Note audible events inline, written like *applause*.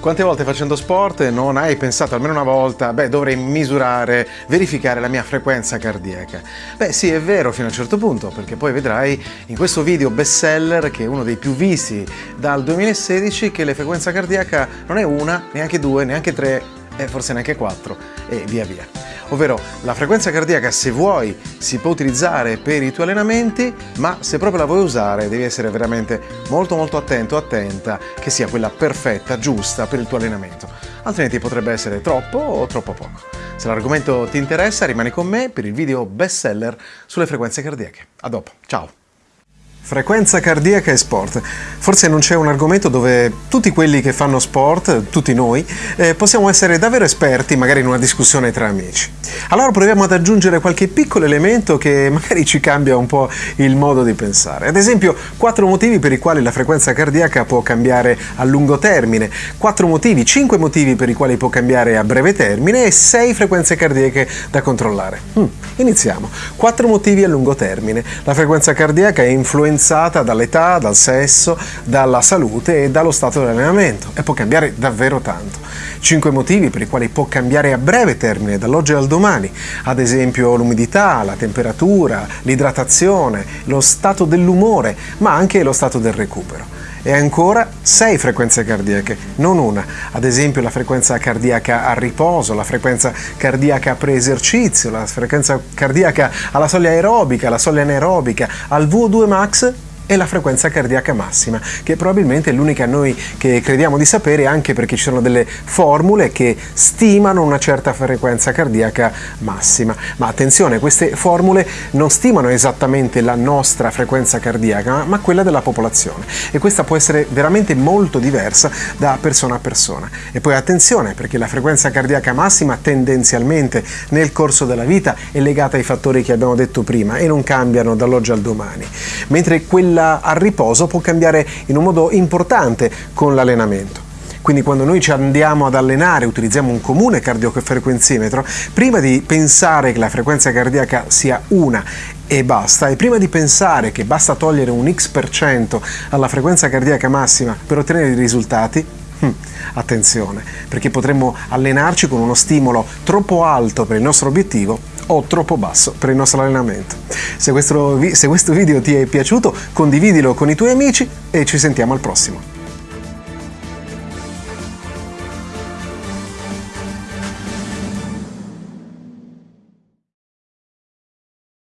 Quante volte facendo sport non hai pensato almeno una volta, beh, dovrei misurare, verificare la mia frequenza cardiaca? Beh, sì, è vero fino a un certo punto, perché poi vedrai in questo video bestseller, che è uno dei più visti dal 2016, che la frequenza cardiaca non è una, neanche due, neanche tre, e forse neanche quattro, e via via ovvero la frequenza cardiaca se vuoi si può utilizzare per i tuoi allenamenti, ma se proprio la vuoi usare devi essere veramente molto molto attento, attenta che sia quella perfetta, giusta per il tuo allenamento, altrimenti potrebbe essere troppo o troppo poco. Se l'argomento ti interessa rimani con me per il video bestseller sulle frequenze cardiache. A dopo, ciao! Frequenza cardiaca e sport. Forse non c'è un argomento dove tutti quelli che fanno sport, tutti noi, eh, possiamo essere davvero esperti magari in una discussione tra amici. Allora proviamo ad aggiungere qualche piccolo elemento che *laughs* magari ci cambia un po' il modo di pensare. Ad esempio, quattro motivi per i quali la frequenza cardiaca può cambiare a lungo termine, quattro motivi, cinque motivi per i quali può cambiare a breve termine e sei frequenze cardiache da controllare. Hmm, iniziamo. Quattro motivi a lungo termine. La frequenza cardiaca è influenzata influenzata dall'età, dal sesso, dalla salute e dallo stato di allenamento e può cambiare davvero tanto. Cinque motivi per i quali può cambiare a breve termine, dall'oggi al domani, ad esempio l'umidità, la temperatura, l'idratazione, lo stato dell'umore, ma anche lo stato del recupero e ancora 6 frequenze cardiache, non una. Ad esempio la frequenza cardiaca a riposo, la frequenza cardiaca pre-esercizio, la frequenza cardiaca alla soglia aerobica, alla soglia anaerobica, al VO2 max e la frequenza cardiaca massima, che probabilmente è l'unica noi che crediamo di sapere anche perché ci sono delle formule che stimano una certa frequenza cardiaca massima. Ma attenzione, queste formule non stimano esattamente la nostra frequenza cardiaca, ma quella della popolazione e questa può essere veramente molto diversa da persona a persona. E poi attenzione, perché la frequenza cardiaca massima tendenzialmente nel corso della vita è legata ai fattori che abbiamo detto prima e non cambiano dall'oggi al domani, mentre quella quella a riposo può cambiare in un modo importante con l'allenamento. Quindi quando noi ci andiamo ad allenare, utilizziamo un comune cardiofrequenzimetro, prima di pensare che la frequenza cardiaca sia una e basta, e prima di pensare che basta togliere un x% alla frequenza cardiaca massima per ottenere i risultati, hm, attenzione, perché potremmo allenarci con uno stimolo troppo alto per il nostro obiettivo o troppo basso per il nostro allenamento. Se questo, se questo video ti è piaciuto condividilo con i tuoi amici e ci sentiamo al prossimo.